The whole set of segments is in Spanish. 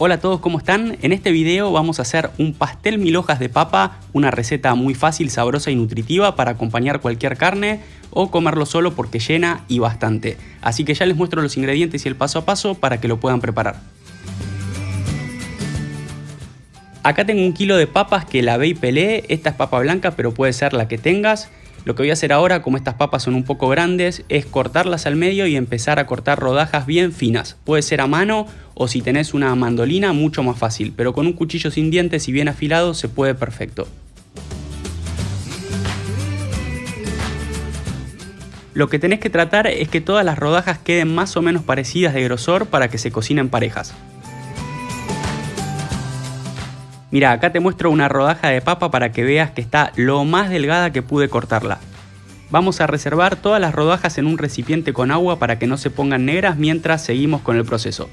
Hola a todos, ¿cómo están? En este video vamos a hacer un pastel mil hojas de papa, una receta muy fácil, sabrosa y nutritiva para acompañar cualquier carne o comerlo solo porque llena y bastante. Así que ya les muestro los ingredientes y el paso a paso para que lo puedan preparar. Acá tengo un kilo de papas que lavé y pelé, esta es papa blanca pero puede ser la que tengas. Lo que voy a hacer ahora, como estas papas son un poco grandes, es cortarlas al medio y empezar a cortar rodajas bien finas. Puede ser a mano o si tenés una mandolina, mucho más fácil, pero con un cuchillo sin dientes y bien afilado se puede perfecto. Lo que tenés que tratar es que todas las rodajas queden más o menos parecidas de grosor para que se cocinen parejas. Mira, acá te muestro una rodaja de papa para que veas que está lo más delgada que pude cortarla. Vamos a reservar todas las rodajas en un recipiente con agua para que no se pongan negras mientras seguimos con el proceso.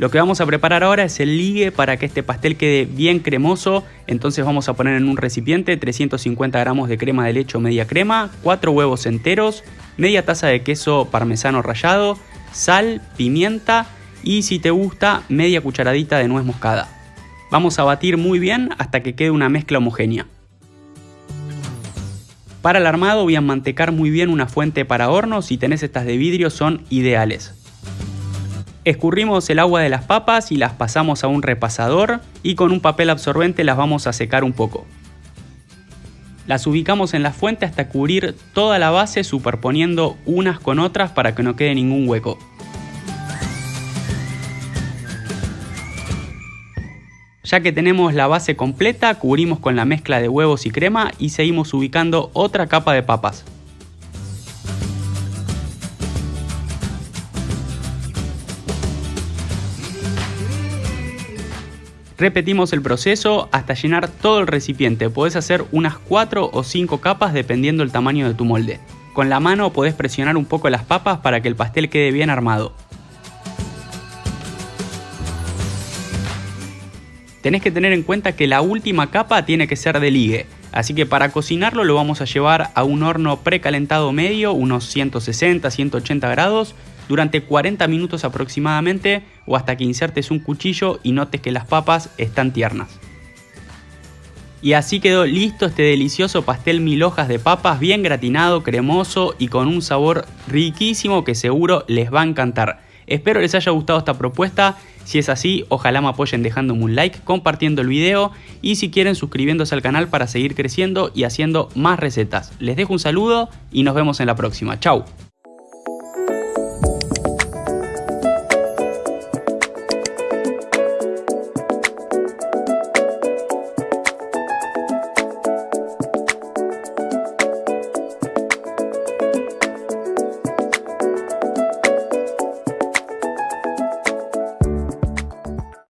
Lo que vamos a preparar ahora es el ligue para que este pastel quede bien cremoso, entonces vamos a poner en un recipiente 350 gramos de crema de leche o media crema, 4 huevos enteros, media taza de queso parmesano rallado, sal, pimienta y si te gusta media cucharadita de nuez moscada. Vamos a batir muy bien hasta que quede una mezcla homogénea. Para el armado voy a mantecar muy bien una fuente para horno, si tenés estas de vidrio son ideales. Escurrimos el agua de las papas y las pasamos a un repasador y con un papel absorbente las vamos a secar un poco. Las ubicamos en la fuente hasta cubrir toda la base superponiendo unas con otras para que no quede ningún hueco. Ya que tenemos la base completa, cubrimos con la mezcla de huevos y crema y seguimos ubicando otra capa de papas. Repetimos el proceso hasta llenar todo el recipiente, podés hacer unas 4 o 5 capas dependiendo del tamaño de tu molde. Con la mano podés presionar un poco las papas para que el pastel quede bien armado. Tenés que tener en cuenta que la última capa tiene que ser de ligue. Así que para cocinarlo lo vamos a llevar a un horno precalentado medio, unos 160-180 grados, durante 40 minutos aproximadamente o hasta que insertes un cuchillo y notes que las papas están tiernas. Y así quedó listo este delicioso pastel mil hojas de papas bien gratinado, cremoso y con un sabor riquísimo que seguro les va a encantar. Espero les haya gustado esta propuesta, si es así ojalá me apoyen dejándome un like, compartiendo el video y si quieren suscribiéndose al canal para seguir creciendo y haciendo más recetas. Les dejo un saludo y nos vemos en la próxima, chau.